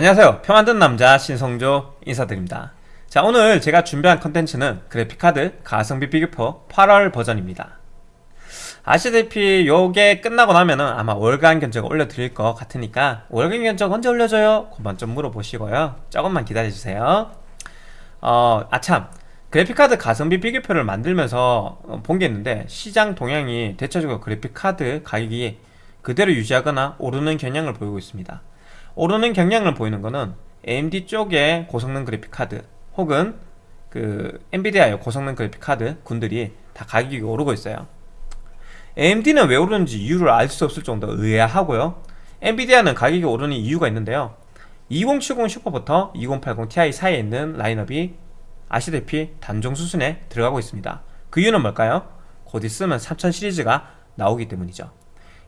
안녕하세요. 표 만든 남자 신성조 인사드립니다. 자 오늘 제가 준비한 컨텐츠는 그래픽카드 가성비 비교표 8월 버전입니다. 아시다시피 요게 끝나고 나면은 아마 월간 견적 올려드릴 것 같으니까 월간 견적 언제 올려줘요? 그만 좀 물어보시고요. 조금만 기다려주세요. 어 아참 그래픽카드 가성비 비교표를 만들면서 어, 본게 있는데 시장 동향이 대체적으로 그래픽카드 가격이 그대로 유지하거나 오르는 경향을 보이고 있습니다 오르는 경향을 보이는 것은 AMD 쪽의 고성능 그래픽 카드 혹은 그 엔비디아의 고성능 그래픽 카드 군들이 다 가격이 오르고 있어요. AMD는 왜 오르는지 이유를 알 수 없을 정도 의아하고요. 엔비디아는 가격이 오르는 이유가 있는데요. 2070 슈퍼부터 2080 Ti 사이에 있는 라인업이 아시다시피 단종 수순에 들어가고 있습니다. 그 이유는 뭘까요? 곧 있으면 3000 시리즈가 나오기 때문이죠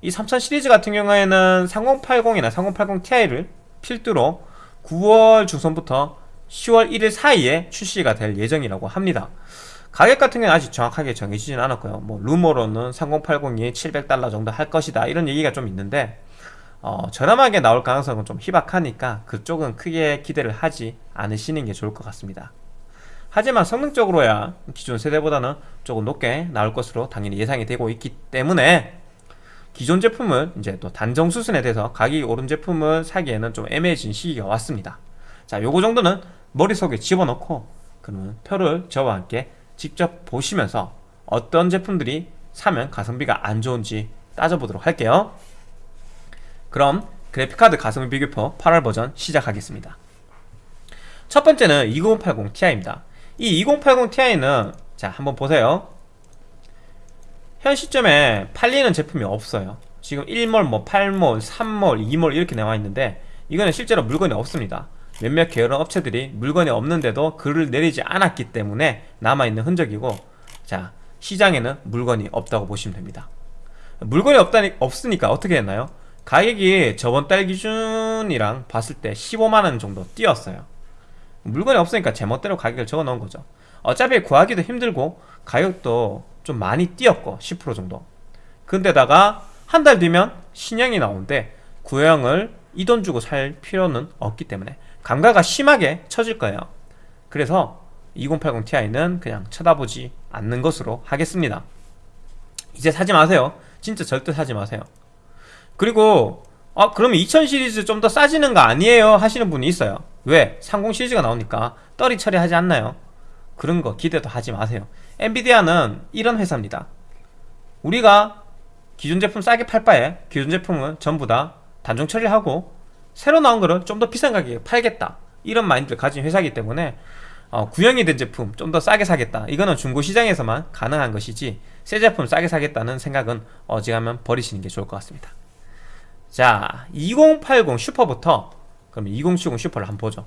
이 3000 시리즈 같은 경우에는 3080이나 3080 Ti를 필두로 9월 중순부터 10월 1일 사이에 출시가 될 예정이라고 합니다. 가격 같은 경우는 아직 정확하게 정해지진 않았고요. 뭐 루머로는 3080이 700달러 정도 할 것이다. 이런 얘기가 좀 있는데 어, 저렴하게 나올 가능성은 좀 희박하니까 그쪽은 크게 기대를 하지 않으시는 게 좋을 것 같습니다. 하지만 성능적으로야 기존 세대보다는 조금 높게 나올 것으로 당연히 예상이 되고 있기 때문에 기존 제품을 이제 또 단정 수순에 대해서 가격이 오른 제품을 사기에는 좀 애매해진 시기가 왔습니다. 자 요거 정도는 머릿속에 집어넣고 그러면 표를 저와 함께 직접 보시면서 어떤 제품들이 사면 가성비가 안 좋은지 따져보도록 할게요. 그럼 그래픽카드 가성비 비교표 8월 버전 시작하겠습니다. 첫 번째는 2080 Ti입니다. 이 2080 Ti는 자 한번 보세요 현 시점에 팔리는 제품이 없어요. 지금 1몰, 뭐 8몰, 3몰, 2몰 이렇게 나와 있는데 이거는 실제로 물건이 없습니다. 몇몇 계열 업체들이 물건이 없는데도 글을 내리지 않았기 때문에 남아있는 흔적이고 자 시장에는 물건이 없다고 보시면 됩니다. 물건이 없다니, 없으니까 어떻게 했나요? 가격이 저번 달 기준이랑 봤을 때 15만원 정도 뛰었어요. 물건이 없으니까 제멋대로 가격을 적어 놓은 거죠 어차피 구하기도 힘들고 가격도 좀 많이 뛰었고 10% 정도. 근데다가 한 달 뒤면 신형이 나오는데 구형을 이 돈 주고 살 필요는 없기 때문에 감가가 심하게 처질 거예요. 그래서 2080 Ti는 그냥 쳐다보지 않는 것으로 하겠습니다. 이제 사지 마세요. 진짜 절대 사지 마세요. 그리고 아 그러면 2000 시리즈 좀 더 싸지는 거 아니에요 하시는 분이 있어요. 왜? 30 시리즈가 나오니까 떨이 처리하지 않나요? 그런 거 기대도 하지 마세요. 엔비디아는 이런 회사입니다. 우리가 기존 제품 싸게 팔 바에 기존 제품은 전부 다 단종 처리하고 새로 나온 거를 좀 더 비싼 가격에 팔겠다. 이런 마인드를 가진 회사이기 때문에 어, 구형이 된 제품 좀 더 싸게 사겠다. 이거는 중고시장에서만 가능한 것이지 새 제품 싸게 사겠다는 생각은 어지간하면 버리시는 게 좋을 것 같습니다. 자 2080 슈퍼부터 그럼 2070 슈퍼를 한번 보죠.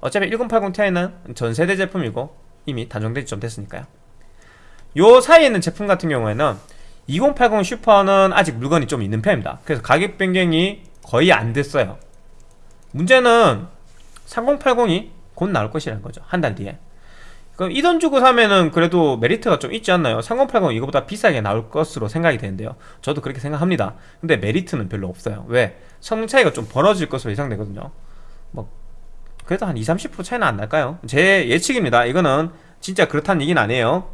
어차피 1080 Ti는 전세대 제품이고 이미 단종된 지좀 됐으니까요. 요 사이에 있는 제품 같은 경우에는 2080 슈퍼는 아직 물건이 좀 있는 편입니다. 그래서 가격 변경이 거의 안 됐어요. 문제는 3080이 곧 나올 것이라는 거죠. 한 달 뒤에. 그럼 이 돈 주고 사면은 그래도 메리트가 좀 있지 않나요? 3080 이거보다 비싸게 나올 것으로 생각이 되는데요. 저도 그렇게 생각합니다. 근데 메리트는 별로 없어요. 왜? 성능 차이가 좀 벌어질 것으로 예상되거든요. 뭐 그래도 한 20, 30% 차이는 안 날까요? 제 예측입니다. 이거는 진짜 그렇다는 얘기는 아니에요.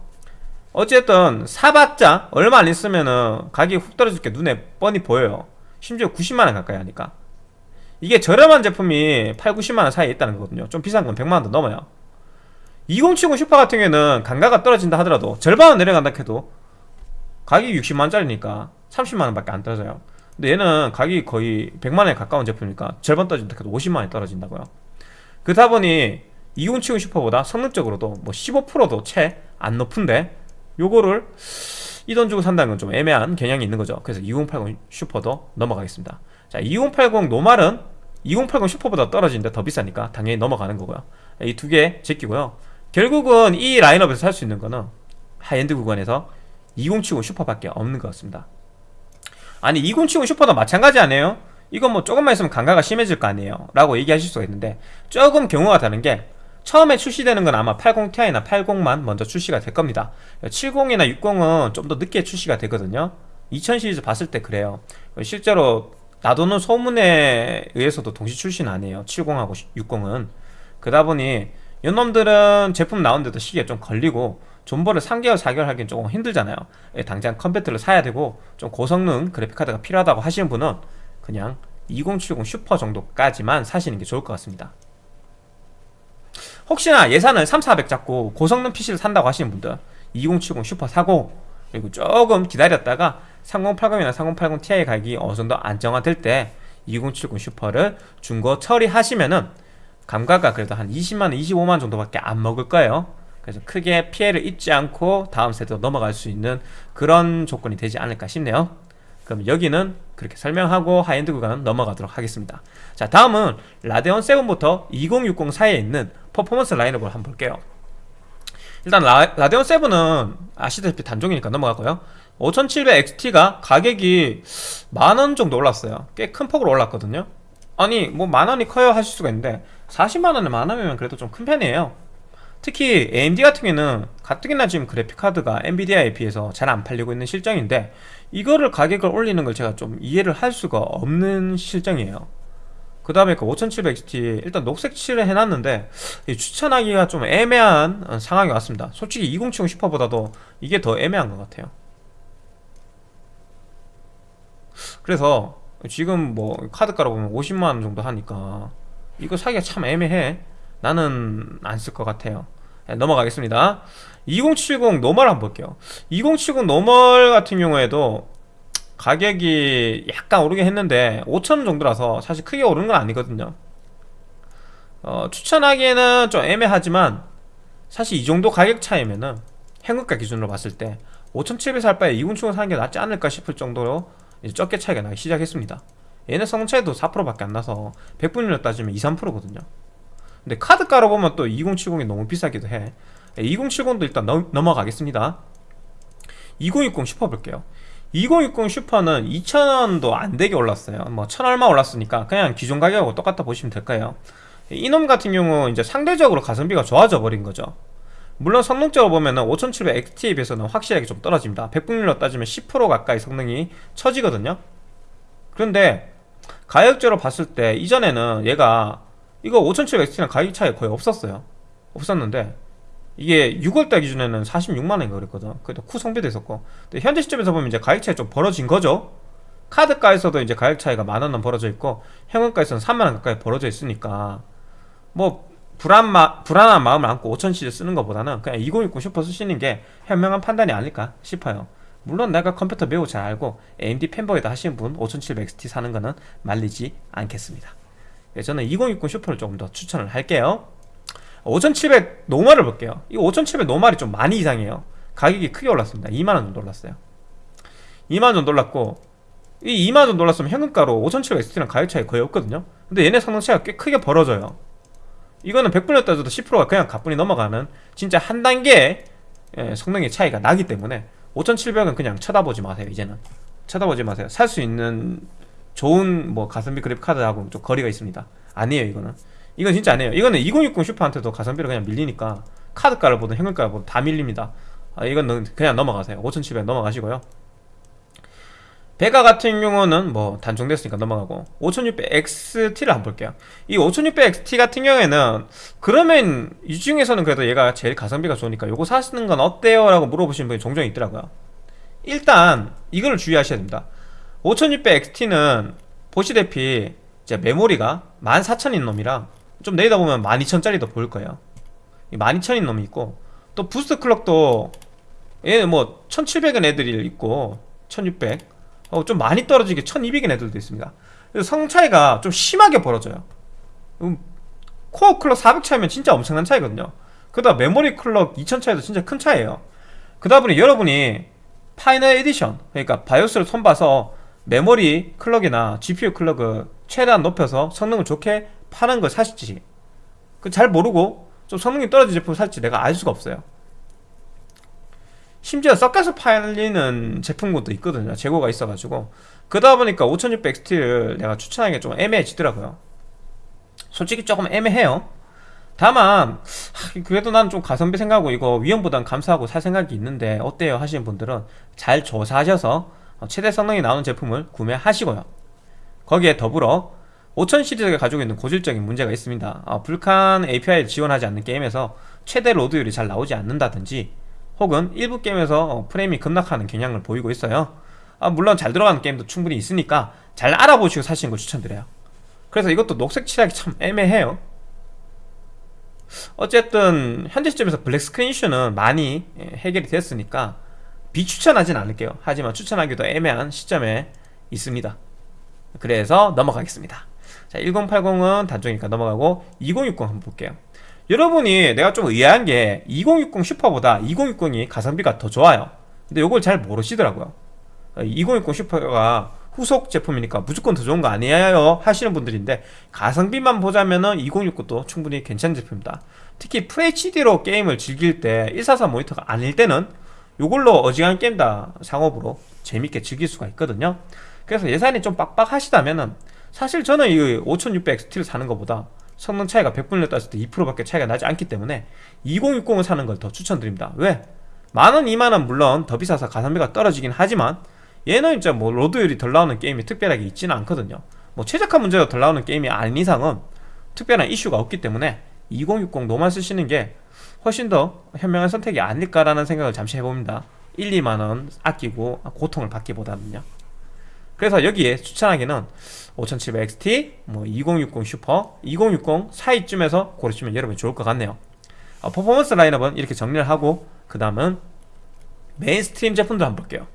어쨌든 사봤자 얼마 안 있으면은 가격이 훅 떨어질 게 눈에 뻔히 보여요. 심지어 90만원 가까이 하니까. 이게 저렴한 제품이 8, 90만원 사이에 있다는 거거든요. 좀 비싼 건 100만원도 넘어요. 2070 슈퍼 같은 경우에는 단가가 떨어진다 하더라도 절반은 내려간다 해도 가격이 60만원짜리니까 30만원 밖에 안 떨어져요. 근데 얘는 가격이 거의 100만원에 가까운 제품이니까 절반 떨어진다 해도 50만원이 떨어진다고요 그렇다 보니 2070 슈퍼보다 성능적으로도 뭐 15%도 채 안 높은데 요거를 이 돈 주고 산다는 건 좀 애매한 경향이 있는 거죠. 그래서 2080 슈퍼도 넘어가겠습니다. 자 2080 노말은 2080 슈퍼보다 떨어지는데 더 비싸니까 당연히 넘어가는 거고요. 이 두 개 제끼고요. 결국은 이 라인업에서 살 수 있는 거는 하이엔드 구간에서 2070 슈퍼밖에 없는 것 같습니다. 아니 2070 슈퍼도 마찬가지 아니에요? 이건 뭐 조금만 있으면 감가가 심해질 거 아니에요? 라고 얘기하실 수가 있는데 조금 경우가 다른 게 처음에 출시되는 건 아마 80ti나 80만 먼저 출시가 될 겁니다. 70이나 60은 좀 더 늦게 출시가 되거든요. 2000 시리즈 봤을 때 그래요. 실제로 나도는 소문에 의해서도 동시 출시 아니에요. 70하고 60은. 그러다 보니 이놈들은 제품 나오는데도 시기가 좀 걸리고 존버를 3개월 4개월 하기엔 조금 힘들잖아요. 예, 당장 컴퓨터를 사야 되고 좀 고성능 그래픽카드가 필요하다고 하시는 분은 그냥 2070 슈퍼 정도까지만 사시는 게 좋을 것 같습니다. 혹시나 예산을 3, 400 잡고 고성능 PC를 산다고 하시는 분들 2070 슈퍼 사고 그리고 조금 기다렸다가 3080이나 3080 Ti 가격이 어느 정도 안정화될 때 2070 슈퍼를 중고 처리하시면은 감가가 그래도 한 20만원, 25만원 정도밖에 안 먹을 거예요. 그래서 크게 피해를 입지 않고 다음 세대로 넘어갈 수 있는 그런 조건이 되지 않을까 싶네요 그럼 여기는 그렇게 설명하고 하이엔드 구간은 넘어가도록 하겠습니다. 자 다음은 라데온 7부터 2060 사이에 있는 퍼포먼스 라인업을 한번 볼게요. 일단 라, 라데온 7은 아시다시피 단종이니까 넘어가고요. 5700XT가 가격이 만원 정도 올랐어요. 꽤 큰 폭으로 올랐거든요. 아니 뭐 만원이 커요 하실 수가 있는데 40만원에 만원이면 그래도 좀 큰 편이에요. 특히 AMD 같은 경우는 가뜩이나 지금 그래픽카드가 엔비디아에 비해서 잘 안 팔리고 있는 실정인데 이거를 가격을 올리는 걸 제가 좀 이해를 할 수가 없는 실정이에요. 그 다음에 그 5700XT 일단 녹색 칠을 해놨는데 추천하기가 좀 애매한 어, 상황이 왔습니다. 솔직히 2070 슈퍼보다도 이게 더 애매한 것 같아요. 그래서 지금 뭐 카드 깔아보면 50만원 정도 하니까 이거 사기가 참 애매해. 나는 안 쓸 것 같아요. 네, 넘어가겠습니다 2070 normal 한번 볼게요. 2070 normal 같은 경우에도 가격이 약간 오르긴 했는데 5천원 정도라서 사실 크게 오르는 건 아니거든요. 어, 추천하기에는 좀 애매하지만 사실 이 정도 가격 차이면은 현금가 기준으로 봤을 때 5,700 살 바에 2070 사는 게 낫지 않을까 싶을 정도로 이제 적게 차이가 나기 시작했습니다. 얘네 성능 차이도 4%밖에 안 나서 100분율로 따지면 2, 3%거든요. 근데 카드 깔아보면 또 2070이 너무 비싸기도 해 2070도 일단 넘, 넘어가겠습니다. 2060 슈퍼 볼게요. 2060 슈퍼는 2,000원도 안되게 올랐어요. 뭐 1,000얼마 올랐으니까 그냥 기존 가격하고 똑같다 보시면 될까요? 이놈 같은 경우 이제 상대적으로 가성비가 좋아져 버린 거죠. 물론 성능적으로 보면 은 5700 XT에 비해서는 확실하게 좀 떨어집니다. 100분율로 따지면 10% 가까이 성능이 처지거든요. 그런데 가격적으로 봤을 때 이전에는 얘가 이거 5700 XT랑 가격 차이 거의 없었어요. 없었는데 이게 6월달 기준에는 46만원인가 그랬거든. 그래도 쿠 성비도 있었고. 근데 현재 시점에서 보면 이제 가격 차이 좀 벌어진 거죠. 카드가에서도 이제 가격 차이가 만원은 벌어져 있고 현금가에서는 3만원 가까이 벌어져 있으니까 뭐 불안 마, 불안한 마음을 안고 5000 시리즈를 쓰는 것보다는 그냥 2060 슈퍼 쓰시는 게 현명한 판단이 아닐까 싶어요. 물론 내가 컴퓨터 매우 잘 알고 AMD fanboy다 하시는 분 5700XT 사는 거는 말리지 않겠습니다. 예, 저는 2060 슈퍼를 조금 더 추천을 할게요 5700 normal을 볼게요. 이 5700 normal이 좀 많이 이상해요. 가격이 크게 올랐습니다. 2만원 정도 올랐어요. 2만원 정도 올랐고 이 2만원 정도 올랐으면 현금가로 5700XT랑 가격 차이 거의 없거든요. 근데 얘네 차이가 꽤 크게 벌어져요. 이거는 100분에 따져도 10%가 그냥 가뿐히 넘어가는 진짜 한 단계 예, 성능의 차이가 나기 때문에 5700은 그냥 쳐다보지 마세요 이제는. 쳐다보지 마세요. 살 수 있는 좋은 뭐 가성비 그래픽 카드하고 좀 거리가 있습니다. 아니에요 이거는 이건 진짜 아니에요. 이거는 2060 슈퍼한테도 가성비를 그냥 밀리니까 카드가를 보든 현금가를 보든 다 밀립니다. 아, 이건 그냥 넘어가세요. 5700 넘어가시고요. 베가 같은 경우는 뭐 단종됐으니까 넘어가고 5600XT를 한번 볼게요. 이 5600XT 같은 경우에는 그러면 이 중에서는 그래도 얘가 제일 가성비가 좋으니까 요거 사시는 건 어때요? 라고 물어보시는 분이 종종 있더라고요. 일단 이걸 주의하셔야 됩니다. 5600XT는 보시다시피 이제 메모리가 14,000인 놈이랑 좀 내리다 보면 12,000짜리도 보일 거예요. 12,000인 놈이 있고 또 boost clock도 얘는 뭐 1700인 애들이 있고 1600 어, 좀 많이 떨어지게 1200인 애들도 있습니다. 그래서 성능 차이가 좀 심하게 벌어져요. 음, core clock 400 차이면 진짜 엄청난 차이거든요. 그다음 메모리 clock 2000 차이도 진짜 큰 차이에요. 그러다 보니 여러분이 final edition 그러니까 바이오스를 손봐서 메모리 클럭이나 GPU 클럭을 최대한 높여서 성능을 좋게 파는 걸 그 잘 모르고 좀 성능이 떨어진 제품을 살지. 내가 알 수가 없어요. 심지어 섞여서 팔리는 제품군도 있거든요. 재고가 있어가지고. 그러다 보니까 5600XT를 내가 추천하기가 좀 애매해지더라고요. 솔직히 조금 애매해요. 다만 그래도 난 좀 가성비 생각하고 이거 위험보단 감수하고 살 생각이 있는데 어때요? 하시는 분들은 잘 조사하셔서 최대 성능이 나오는 제품을 구매하시고요. 거기에 더불어 5000 시리즈가 가지고 있는 고질적인 문제가 있습니다. 어, 불칸 API를 지원하지 않는 게임에서 최대 load율이 잘 나오지 않는다든지 혹은 일부 게임에서 어, 프레임이 급락하는 경향을 보이고 있어요. 아, 물론 잘 들어가는 게임도 충분히 있으니까 잘 알아보시고 사시는 걸 추천드려요. 그래서 이것도 녹색 칠하기 참 애매해요. 어쨌든 현재 시점에서 black screen 이슈는 많이 예, 해결이 됐으니까 비추천하진 않을게요. 하지만 추천하기도 애매한 시점에 있습니다. 그래서 넘어가겠습니다 자 1080은 단종이니까 넘어가고 2060 한번 볼게요. 여러분이 내가 좀 의아한 게 2060 슈퍼보다 2060이 가성비가 더 좋아요. 근데 이걸 잘 모르시더라고요. 2060 슈퍼가 후속 제품이니까 무조건 더 좋은 거 아니에요 하시는 분들인데 가성비만 보자면은 2060도 충분히 괜찮은 제품입니다. 특히 FHD로 게임을 즐길 때 144 모니터가 아닐 때는 이걸로 어지간한 게임 다 상옵으로 재밌게 즐길 수가 있거든요. 그래서 예산이 좀 빡빡하시다면은 사실 저는 이 5600XT를 사는 것보다 성능 차이가 100분을 땄을 때 2%밖에 차이가 나지 않기 때문에 2060을 사는 걸 더 추천드립니다. 왜? 만원, 2만원 물론 더 비싸서 가성비가 떨어지긴 하지만 얘는 진짜 뭐 로드율이 덜 나오는 게임이 특별하게 있지는 않거든요. 뭐 최적화 문제가 덜 나오는 게임이 아닌 이상은 특별한 이슈가 없기 때문에 2060 노만 쓰시는 게 훨씬 더 현명한 선택이 아닐까라는 생각을 잠시 해봅니다. 1, 2만원 아끼고 고통을 받기보다는요 그래서 여기에 추천하기는 5700XT, 뭐 2060 슈퍼, 2060 사이쯤에서 고르시면 여러분 좋을 것 같네요. 어, 퍼포먼스 라인업은 이렇게 정리를 하고 그 다음은 mainstream 제품들 한번 볼게요.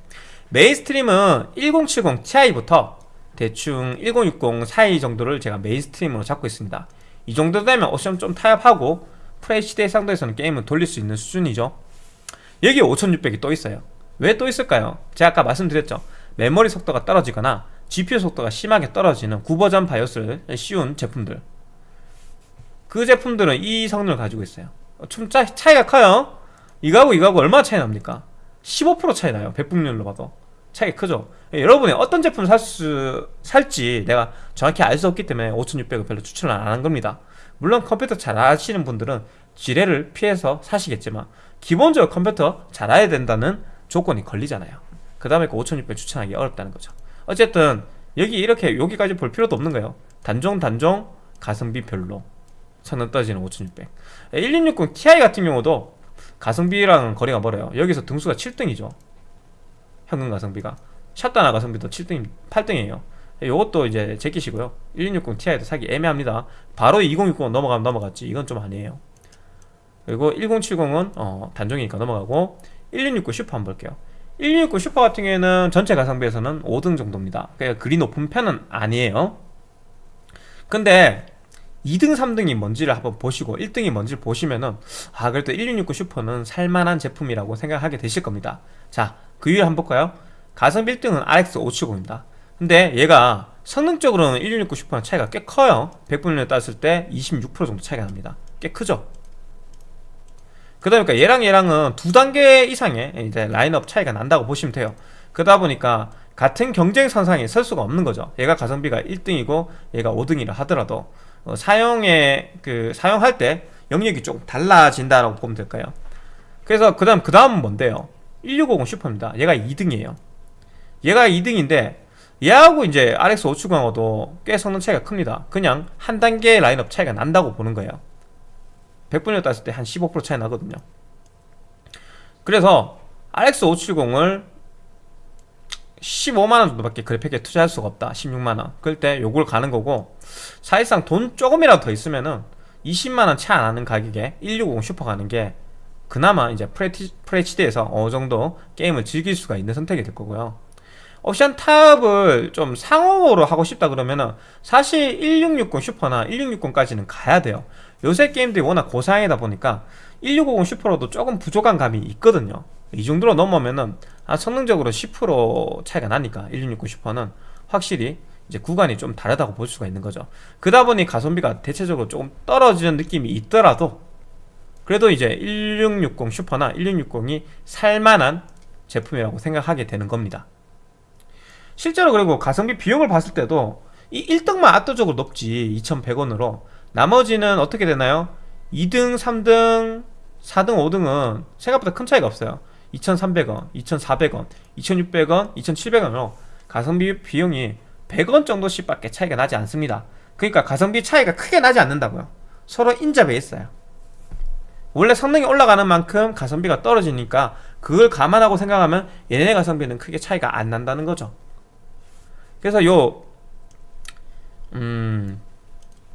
mainstream은 1070 Ti부터 대충 1060 사이 정도를 제가 mainstream으로 잡고 있습니다. 이 정도 되면 옵션 좀 타협하고 FHD 상도에서는 게임을 돌릴 수 있는 수준이죠. 여기 5600이 또 있어요. 왜 또 있을까요? 제가 아까 말씀드렸죠 메모리 속도가 떨어지거나 GPU 속도가 심하게 떨어지는 9버전 바이오스를 씌운 제품들. 그 제품들은 이 성능을 가지고 있어요. 좀 차, 차이가 커요. 이거하고 이거하고 얼마나 차이 납니까? 15% 차이 나요. 백분율로 봐도. 차이가 크죠? 여러분이 어떤 제품을 살 수, 살지 내가 정확히 알 수 없기 때문에 5600을 별로 추천을 안 하는 겁니다. 물론 컴퓨터 잘 아시는 분들은 지뢰를 피해서 사시겠지만 기본적으로 컴퓨터 잘 알아야 된다는 조건이 걸리잖아요 그 다음에 5600 추천하기 어렵다는 거죠. 어쨌든 여기 이렇게 여기까지 볼 필요도 없는 거예요. 단종 단종 가성비 별로. 성능 떨어지는 5600 1660 Ti 같은 경우도 가성비랑 거리가 멀어요. 여기서 등수가 7등이죠. 현금 가성비가. 샷다나 가성비도 7등 8등이에요. 이것도 이제 제끼시고요. 1660 Ti도 사기 애매합니다. 바로 2060 넘어가면 넘어갔지. 이건 좀 아니에요. 그리고 1070은 어, 단종이니까 넘어가고 1669 슈퍼 한번 볼게요 1669 슈퍼 같은 경우에는 전체 가성비에서는 5등 정도입니다. 그러니까 그리 높은 편은 아니에요. 근데 2등 3등이 뭔지를 한번 보시고 1등이 뭔지를 보시면은 아 그래도 1669 슈퍼는 살만한 제품이라고 생각하게 되실 겁니다. 자그 이유 한번 볼까요? 가성비 1등은 RX 570입니다. 근데 얘가 성능적으로는 1669 슈퍼랑 차이가 꽤 커요. 100분을 땄을 때 26% 정도 차이가 납니다. 꽤 크죠 그러다 보니까 얘랑 얘랑은 두 단계 이상의 이제 라인업 차이가 난다고 보시면 돼요. 그러다 보니까 같은 경쟁 선상에 설 수가 없는 거죠. 얘가 가성비가 1등이고 얘가 5등이라 하더라도 어, 사용에 그 사용할 때 영역이 조금 달라진다라고 보면 될까요? 그래서 그 다음 그 다음은 뭔데요? 1650 슈퍼입니다. 얘가 2등이에요. 얘가 2등인데 얘하고 이제 RX 570하고도 꽤 성능 차이가 큽니다. 그냥 한 단계 라인업 차이가 난다고 보는 거예요 100분을 땄을 때한 15% 차이 나거든요. 그래서 RX 570을 15만원 정도밖에 그래픽에 투자할 수가 없다. 16만원. 그럴 때 요걸 가는 거고 사실상 돈 조금이라도 더 있으면은 20만원 채 안하는 가격에 1650 슈퍼 가는 게 그나마 이제 FHD에서 어느 정도 게임을 즐길 수가 있는 선택이 될 거고요 옵션 타협을 좀 상업으로 하고 싶다 그러면은 사실 1660 슈퍼나 1660까지는 가야 돼요. 요새 게임들이 워낙 고사양이다 보니까 1650 슈퍼로도 조금 부족한 감이 있거든요. 이 정도로 넘으면은 아, 성능적으로 10% 차이가 나니까 1660 슈퍼는 확실히 이제 구간이 좀 다르다고 볼 수가 있는 거죠. 그러다 보니 가성비가 대체적으로 조금 떨어지는 느낌이 있더라도 그래도 이제 1660 슈퍼나 1660이 살만한 제품이라고 생각하게 되는 겁니다 실제로 그리고 가성비 비용을 봤을 때도 이 1등만 압도적으로 높지 2100원으로. 나머지는 어떻게 되나요? 2등, 3등, 4등, 5등은 생각보다 큰 차이가 없어요. 2300원, 2400원, 2600원, 2700원으로 가성비 비용이 100원 정도씩 밖에 차이가 나지 않습니다. 그러니까 가성비 차이가 크게 나지 않는다고요. 서로 인접해 있어요. 원래 성능이 올라가는 만큼 가성비가 떨어지니까 그걸 감안하고 생각하면 얘네 가성비는 크게 차이가 안 난다는 거죠 그래서 요 음,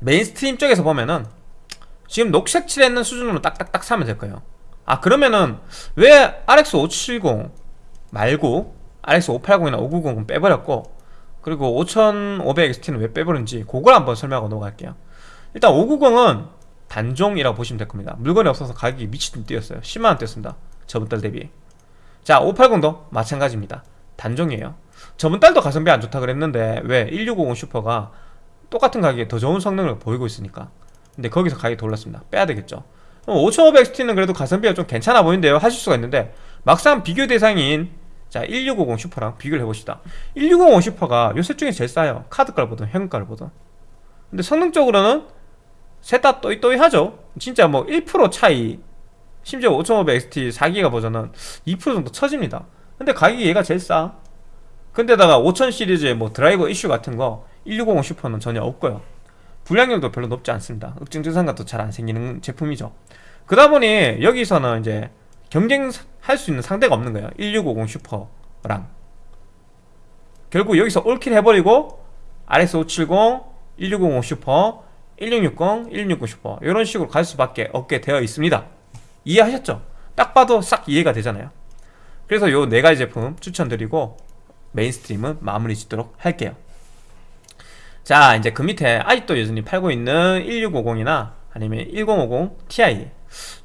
mainstream 쪽에서 보면은 지금 녹색 칠했는 수준으로 딱딱딱 사면 될 거예요. 아 그러면은 왜 RX 570 말고 RX 580이나 590은 빼버렸고 그리고 5500XT는 왜 빼버렸는지 그걸 한번 설명하고 넘어갈게요. 일단 590은 단종이라고 보시면 될 겁니다. 물건이 없어서 가격이 미치듯 뛰었어요. 10만원 뛰었습니다. 저번 달 대비. 자 580도 마찬가지입니다. 단종이에요 저번 달도 가성비 안 좋다 그랬는데 왜 1650 슈퍼가 똑같은 가격에 더 좋은 성능을 보이고 있으니까. 근데 거기서 가격이 더 올랐습니다. 빼야 되겠죠. 5500XT는 그래도 가성비가 좀 괜찮아 보이는데요. 하실 수가 있는데 막상 비교 대상인 자 1650 슈퍼랑 비교를 해봅시다. 1650 슈퍼가 요셋 중에 제일 싸요. 카드가를 보든 현금가를 보든. 근데 성능적으로는 셋 다 또이또이하죠. 진짜 뭐 1% 차이 심지어 5500XT 4기가 버전은 2% 정도 처집니다. 근데 가격이 얘가 제일 싸 근데다가 5000 시리즈의 뭐 드라이버 이슈 같은 거 1650 슈퍼는 전혀 없고요. 불량률도 별로 높지 않습니다. 읍증 증상가도 잘 안 생기는 제품이죠. 그러다 보니 여기서는 이제 경쟁할 수 있는 상대가 없는 거예요. 1650 슈퍼랑. 결국 여기서 all kill 해버리고 RX570, 1650 슈퍼, 1660, 1660 슈퍼 이런 식으로 갈 수밖에 없게 되어 있습니다. 이해하셨죠? 딱 봐도 싹 이해가 되잖아요. 그래서 요 네 가지 제품 추천드리고 mainstream은 마무리 짓도록 할게요. 자 이제 그 밑에 아직도 여전히 팔고 있는 1650이나 아니면 1050 Ti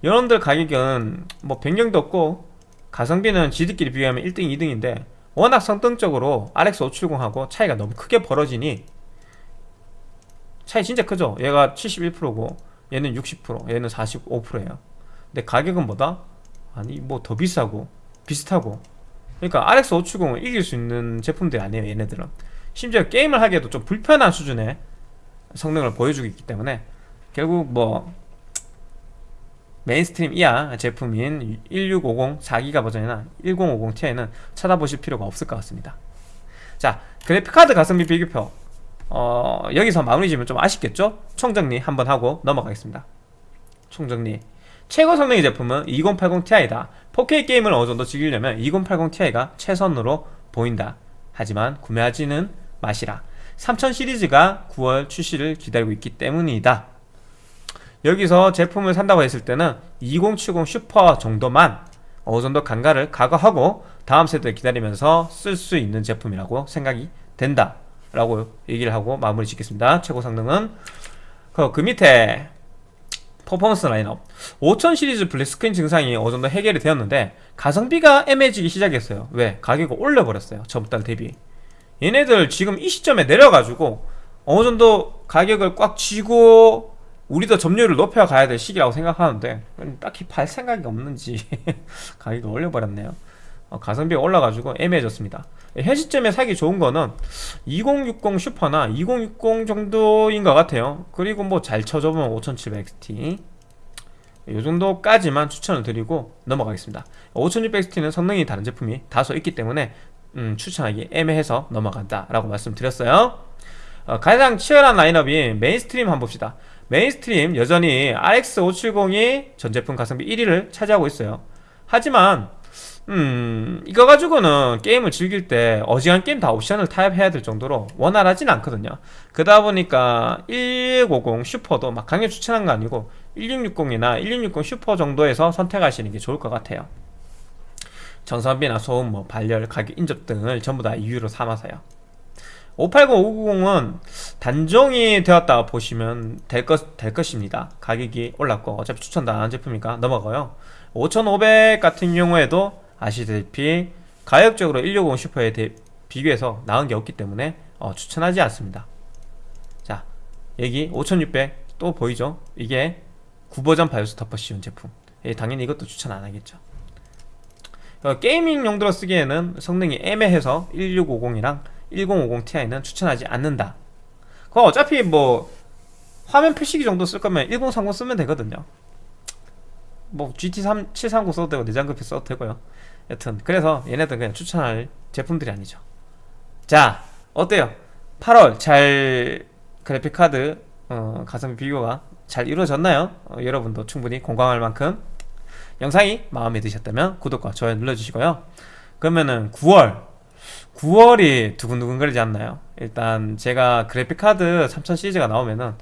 이런 애들 가격은 뭐 변경도 없고 가성비는 지들끼리 비교하면 1등 2등인데 워낙 성능적으로 RX 570하고 차이가 너무 크게 벌어지니 차이 진짜 크죠? 얘가 71%고 얘는 60% 얘는 45%예요. 근데 가격은 뭐다? 아니 뭐 더 비싸고 비슷하고 그러니까 RX 570을 이길 수 있는 제품들이 아니에요 얘네들은. 심지어 게임을 하기에도 좀 불편한 수준의 성능을 보여주고 있기 때문에 결국 뭐 mainstream 이하 제품인 1650 4기가 버전이나 1050 Ti는 찾아보실 필요가 없을 것 같습니다. 자 그래픽카드 가성비 비교표. 어, 여기서 마무리 지면 좀 아쉽겠죠? 총정리 한번 하고 넘어가겠습니다. 총정리. 최고 성능의 제품은 2080 Ti다 4K 게임을 어느 정도 즐기려면 2080 Ti가 최선으로 보인다. 하지만 구매하지는 마시라. 3000 시리즈가 9월 출시를 기다리고 있기 때문이다. 여기서 제품을 산다고 했을 때는 2070 슈퍼 정도만 어느 정도 간가를 각오하고 다음 세대 기다리면서 쓸 수 있는 제품이라고 생각이 된다 라고 얘기를 하고 마무리 짓겠습니다. 최고 성능은 그, 그 밑에 퍼포먼스 라인업. 5000 시리즈 블랙스크린 증상이 어느 정도 해결이 되었는데 가성비가 애매해지기 시작했어요. 왜? 가격을 올려버렸어요. 저번달 대비. 얘네들 지금 이 시점에 내려가지고 어느 정도 가격을 꽉 쥐고 우리도 점유율을 높여가야 될 시기라고 생각하는데 딱히 팔 생각이 없는지 가격을 올려버렸네요. 어, 가성비가 올라가지고 애매해졌습니다 현 시점에 사기 좋은 거는 2060 슈퍼나 2060 정도인 것 같아요. 그리고 뭐 잘 쳐줘보면 5700XT 이 정도까지만 추천을 드리고 넘어가겠습니다. 5600XT는 성능이 다른 제품이 다소 있기 때문에 음, 추천하기 애매해서 넘어간다 라고 말씀드렸어요. 어, 가장 치열한 라인업이 mainstream 한번 봅시다. mainstream 여전히 RX570이 전 제품 가성비 1위를 차지하고 있어요. 하지만 음 이거 가지고는 게임을 즐길 때 어지간한 게임 다 옵션을 타협해야 될 정도로 원활하진 않거든요. 그러다 보니까 1150 슈퍼도 막 강력 추천한 거 아니고 1660이나 1660 슈퍼 정도에서 선택하시는 게 좋을 것 같아요. 전선비나 소음, 뭐 발열, 가격 인접 등을 전부 다 이유로 삼아서요. 580, 590은 단종이 되었다 보시면 될, 것, 될 것입니다. 가격이 올랐고 어차피 추천도 안 한 제품이니까 넘어가요 5500 같은 경우에도 아시다시피 가격적으로 160 Super에 대, 비교해서 나은 게 없기 때문에 어, 추천하지 않습니다. 자 여기 5600 또 보이죠? 이게 구버전 바이오스 덮어 씌운 제품. 예, 당연히 이것도 추천 안 하겠죠. 어, gaming 용도로 쓰기에는 성능이 애매해서 1650이랑 1050 Ti는 추천하지 않는다. 그 어차피 뭐 화면 표시기 정도 쓸 거면 1030 쓰면 되거든요 뭐 GT3 730 써도 되고 내장급히 써도 되고요 여튼 그래서 얘네들 그냥 추천할 제품들이 아니죠 자 어때요 8월 잘 그래픽카드 어, 가성비 비교가 잘 이루어졌나요? 어, 여러분도 충분히 공감할 만큼 영상이 마음에 드셨다면 구독과 좋아요 눌러주시고요. 그러면은 9월 9월이 두근두근거리지 않나요? 일단 제가 그래픽카드 3000 시리즈가 나오면은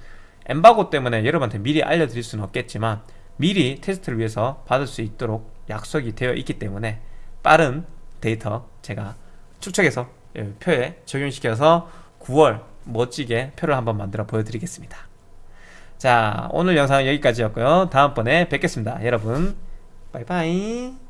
엠바고 때문에 여러분한테 미리 알려드릴 수는 없겠지만 미리 테스트를 위해서 받을 수 있도록 약속이 되어 있기 때문에 빠른 데이터 제가 축적해서 예, 표에 적용시켜서 9월 멋지게 표를 한번 만들어 보여드리겠습니다. 자 오늘 영상은 여기까지였고요. 다음번에 뵙겠습니다. 여러분 바이바이